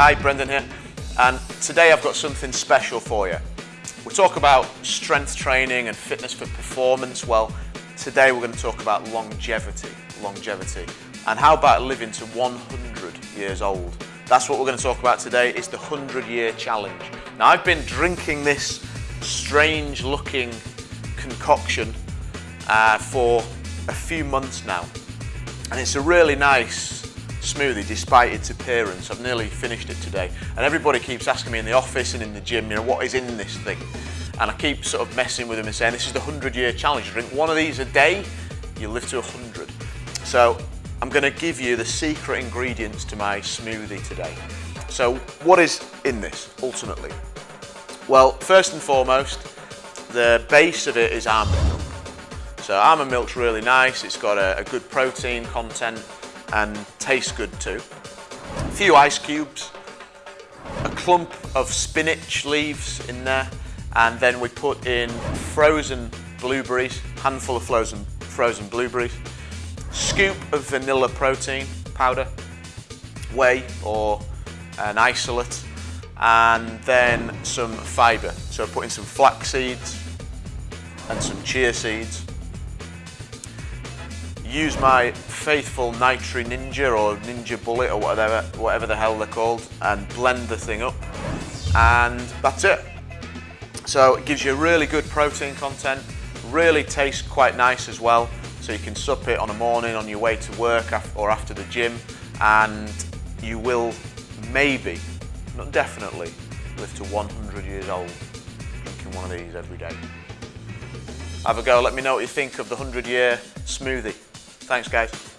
Hi, Brendan here. And today I've got something special for you. We talk about strength training and fitness for performance. Well, today we're going to talk about longevity. Longevity. And how about living to 100 years old? That's what we're going to talk about today. It's the 100 year challenge. Now, I've been drinking this strange looking concoction uh, for a few months now. And it's a really nice smoothie despite its appearance. I've nearly finished it today. And everybody keeps asking me in the office and in the gym, you know, what is in this thing? And I keep sort of messing with them and saying, this is the 100 year challenge. Drink one of these a day, you live to 100. So I'm gonna give you the secret ingredients to my smoothie today. So what is in this, ultimately? Well, first and foremost, the base of it is almond milk. So almond milk's really nice, it's got a, a good protein content and tastes good too. A few ice cubes, a clump of spinach leaves in there, and then we put in frozen blueberries, handful of frozen, frozen blueberries, scoop of vanilla protein powder, whey or an isolate, and then some fibre. So I put in some flax seeds and some chia seeds. Use my faithful Nutri Ninja or Ninja Bullet or whatever, whatever the hell they're called and blend the thing up and that's it. So it gives you really good protein content, really tastes quite nice as well. So you can sup it on a morning on your way to work or after the gym and you will maybe, not definitely, live to 100 years old drinking one of these every day. Have a go, let me know what you think of the 100 year smoothie. Thanks guys.